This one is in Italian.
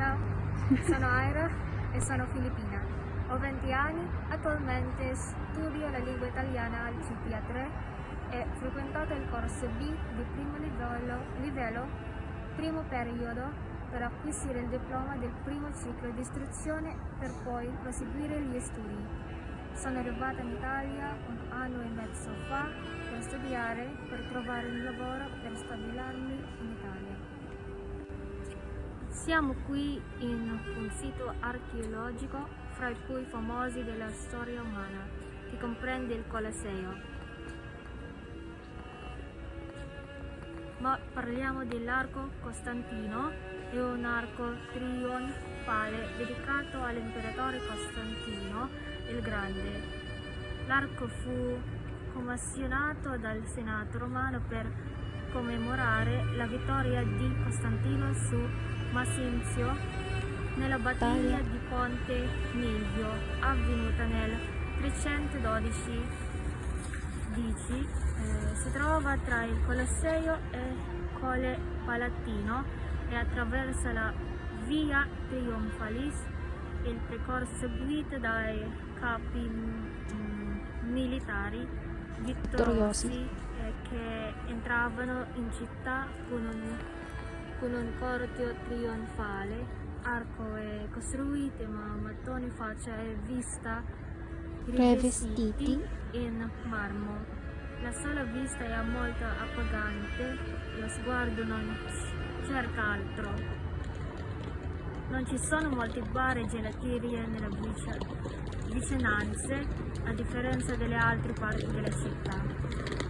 Ciao, sono Aira e sono filippina. Ho 20 anni, attualmente studio la lingua italiana al CPA3 e frequentato il corso B di primo livello, livello, primo periodo, per acquisire il diploma del primo ciclo di istruzione per poi proseguire gli studi. Sono arrivata in Italia un anno e mezzo fa per studiare, per trovare un lavoro, per stabilarmi in. Siamo qui in un sito archeologico fra i più famosi della storia umana, che comprende il Colosseo. Ma parliamo dell'arco Costantino, è un arco trionfale dedicato all'imperatore Costantino il Grande. L'arco fu commissionato dal Senato romano per commemorare la vittoria di Costantino su Masinzio nella battaglia di Ponte Milvio avvenuta nel 312 DC. Eh, si trova tra il Colosseo e Colle Palatino e attraversa la Via Trionfalis, il percorso guidato dai capi mm, militari vittoriosi eh, che entravano in città con un, con un corteo trionfale. Arco è costruito ma mattoni faccia e vista rivestiti in marmo. La sola vista è molto appagante, lo sguardo non cerca altro. Non ci sono molti bar e gelaterie nella vicinanza, a differenza delle altre parti della città.